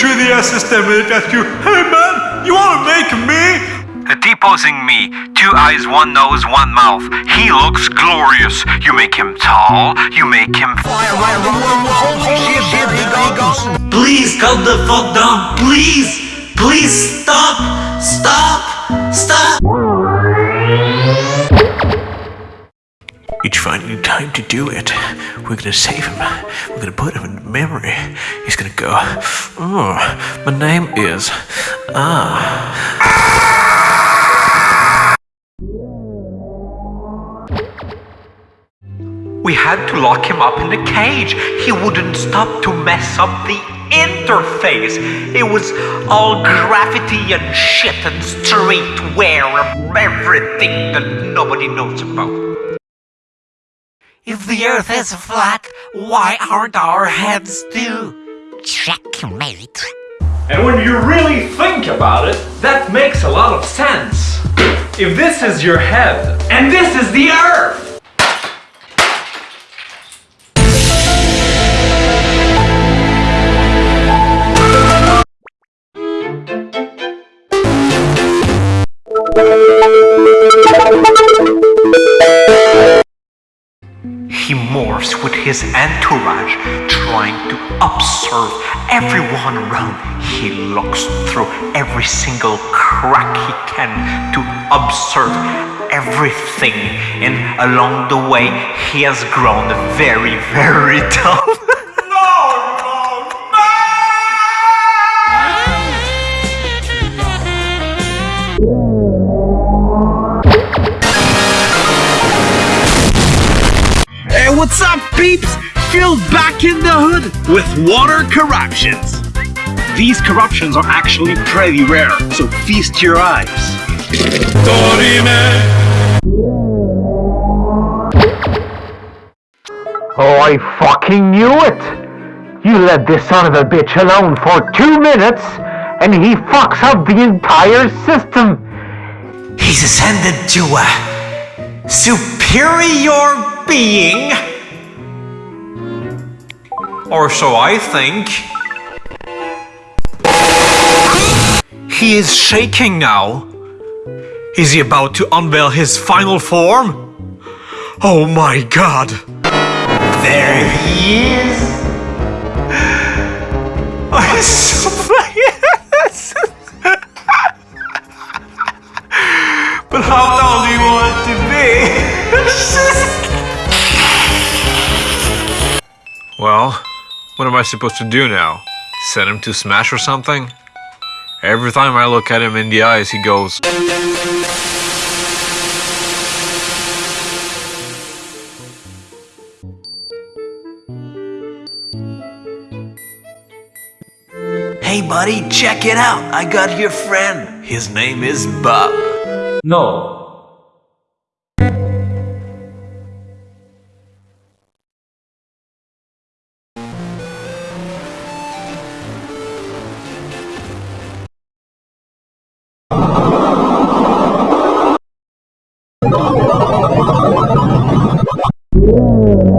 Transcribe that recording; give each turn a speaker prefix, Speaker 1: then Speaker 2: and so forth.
Speaker 1: the system and it you, Hey man, you wanna make me?
Speaker 2: Deposing me. Two eyes, one nose, one mouth. He looks glorious. You make him tall. You make him.
Speaker 3: Please calm the fuck down. Please. Please stop. Stop. Stop.
Speaker 4: Each finding time to do it. We're gonna save him. We're gonna put him in memory. He's gonna go, oh, my name is, ah.
Speaker 2: We had to lock him up in the cage. He wouldn't stop to mess up the interface. It was all graffiti and shit and streetwear and everything that nobody knows about.
Speaker 5: If the earth is flat, why aren't our heads too? Checkmate.
Speaker 1: And when you really think about it, that makes a lot of sense. If this is your head, and this is the earth,
Speaker 2: morphs with his entourage, trying to observe everyone around. He looks through every single crack he can to observe everything. And along the way, he has grown very, very tough.
Speaker 6: What's up, peeps? Phil back in the hood with water corruptions. These corruptions are actually pretty rare, so feast your eyes.
Speaker 7: Oh, I fucking knew it! You let this son of a bitch alone for two minutes, and he fucks up the entire system!
Speaker 3: He's ascended to a superior being.
Speaker 2: Or so I think. He is shaking now. Is he about to unveil his final form? Oh my god!
Speaker 3: There he is.
Speaker 2: I so But how what am I supposed to do now? Send him to Smash or something? Every time I look at him in the eyes, he goes.
Speaker 3: Hey, buddy, check it out. I got your friend. His name is Bob.
Speaker 1: no. Yeah.